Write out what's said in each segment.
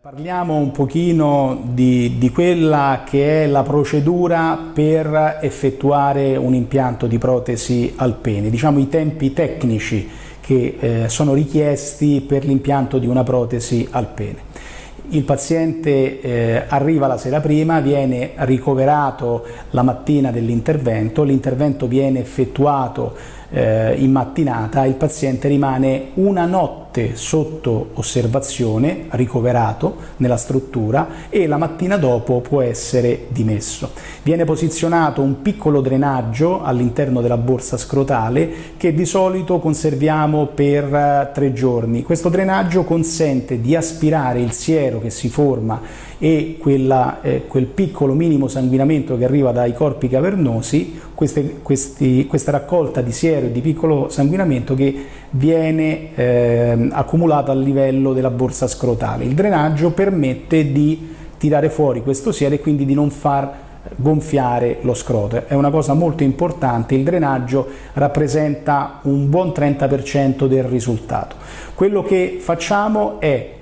Parliamo un pochino di, di, quella che è la procedura per effettuare un impianto di protesi al pene, diciamo i tempi tecnici che eh, sono richiesti per l'impianto di una protesi al pene. Il paziente eh, arriva la sera prima, viene ricoverato la mattina dell'intervento, l'intervento viene effettuato eh, in mattinata, il paziente rimane una notte sotto osservazione, ricoverato nella struttura e la mattina dopo può essere dimesso. Viene posizionato un piccolo drenaggio all'interno della borsa scrotale che di solito conserviamo per eh, tre giorni. Questo drenaggio consente di aspirare il siero che si forma e quella, eh, quel piccolo minimo sanguinamento che arriva dai corpi cavernosi, queste, questi, questa raccolta di siero e di piccolo sanguinamento che viene eh, accumulata a livello della borsa scrotale. Il drenaggio permette di tirare fuori questo siero e quindi di non far gonfiare lo scroto. È una cosa molto importante, il drenaggio rappresenta un buon 30% del risultato. Quello che facciamo è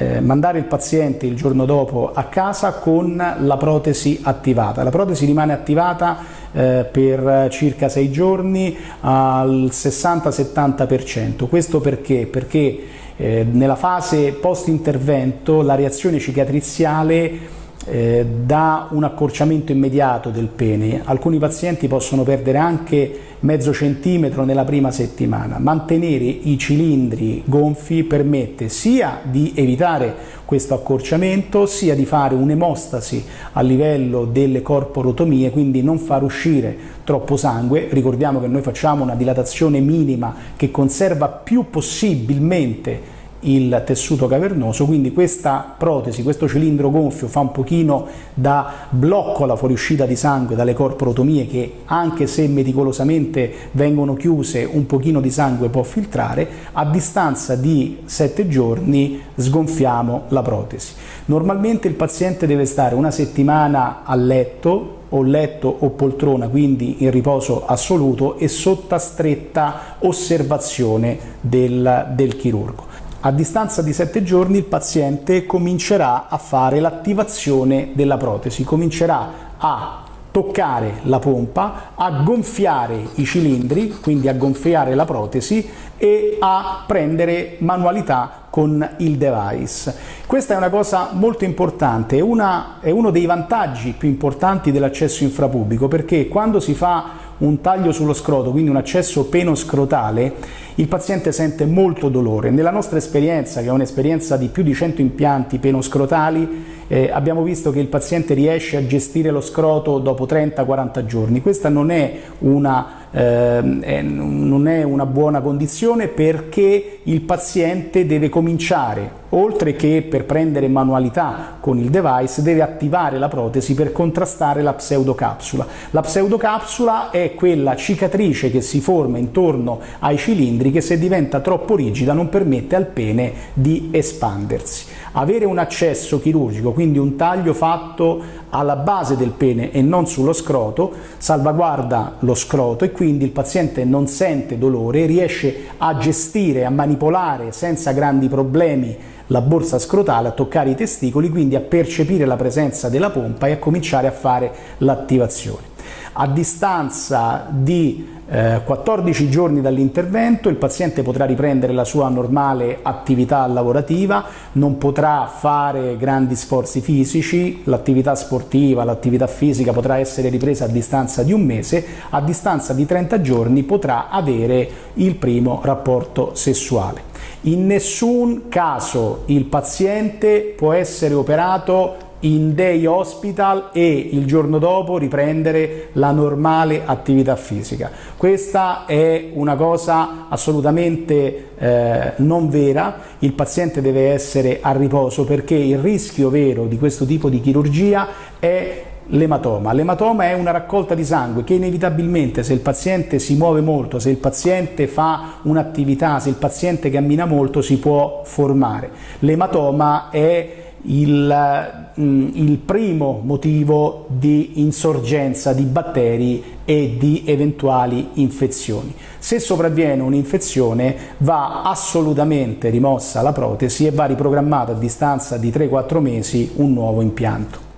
eh, mandare il paziente il giorno dopo a casa con la protesi attivata. La protesi rimane attivata eh, per circa 6 giorni al 60-70%. Questo perché? Perché eh, nella fase post-intervento la reazione cicatriziale eh, dà un accorciamento immediato del pene. Alcuni pazienti possono perdere anche mezzo centimetro nella prima settimana. Mantenere i cilindri gonfi permette sia di evitare questo accorciamento, sia di fare un'emostasi a livello delle corporotomie, quindi non far uscire troppo sangue. Ricordiamo che noi facciamo una dilatazione minima che conserva più possibilmente il tessuto cavernoso, quindi questa protesi, questo cilindro gonfio fa un pochino da blocco alla fuoriuscita di sangue dalle corporotomie che anche se meticolosamente vengono chiuse un pochino di sangue può filtrare, a distanza di 7 giorni sgonfiamo la protesi. Normalmente il paziente deve stare una settimana a letto o letto o poltrona, quindi in riposo assoluto e sotto stretta osservazione del, del chirurgo. A distanza di 7 giorni il paziente comincerà a fare l'attivazione della protesi, comincerà a toccare la pompa, a gonfiare i cilindri, quindi a gonfiare la protesi e a prendere manualità con il device. Questa è una cosa molto importante, è, una, è uno dei vantaggi più importanti dell'accesso infrapubblico perché quando si fa un taglio sullo scroto, quindi un accesso penoscrotale, il paziente sente molto dolore. Nella nostra esperienza, che è un'esperienza di più di 100 impianti penoscrotali, eh, abbiamo visto che il paziente riesce a gestire lo scroto dopo 30-40 giorni. Questa non è una eh, non è una buona condizione perché il paziente deve cominciare, oltre che per prendere manualità con il device, deve attivare la protesi per contrastare la pseudocapsula. La pseudocapsula è quella cicatrice che si forma intorno ai cilindri che se diventa troppo rigida non permette al pene di espandersi. Avere un accesso chirurgico, quindi un taglio fatto alla base del pene e non sullo scroto, salvaguarda lo scroto e quindi il paziente non sente dolore, riesce a gestire, a manipolare senza grandi problemi la borsa scrotale, a toccare i testicoli, quindi a percepire la presenza della pompa e a cominciare a fare l'attivazione. A distanza di eh, 14 giorni dall'intervento il paziente potrà riprendere la sua normale attività lavorativa, non potrà fare grandi sforzi fisici, l'attività sportiva, l'attività fisica potrà essere ripresa a distanza di un mese, a distanza di 30 giorni potrà avere il primo rapporto sessuale. In nessun caso il paziente può essere operato in day hospital e il giorno dopo riprendere la normale attività fisica. Questa è una cosa assolutamente eh, non vera, il paziente deve essere a riposo perché il rischio vero di questo tipo di chirurgia è l'ematoma. L'ematoma è una raccolta di sangue che inevitabilmente se il paziente si muove molto, se il paziente fa un'attività, se il paziente cammina molto si può formare. L'ematoma è il, mm, il primo motivo di insorgenza di batteri e di eventuali infezioni. Se sopravviene un'infezione va assolutamente rimossa la protesi e va riprogrammato a distanza di 3-4 mesi un nuovo impianto.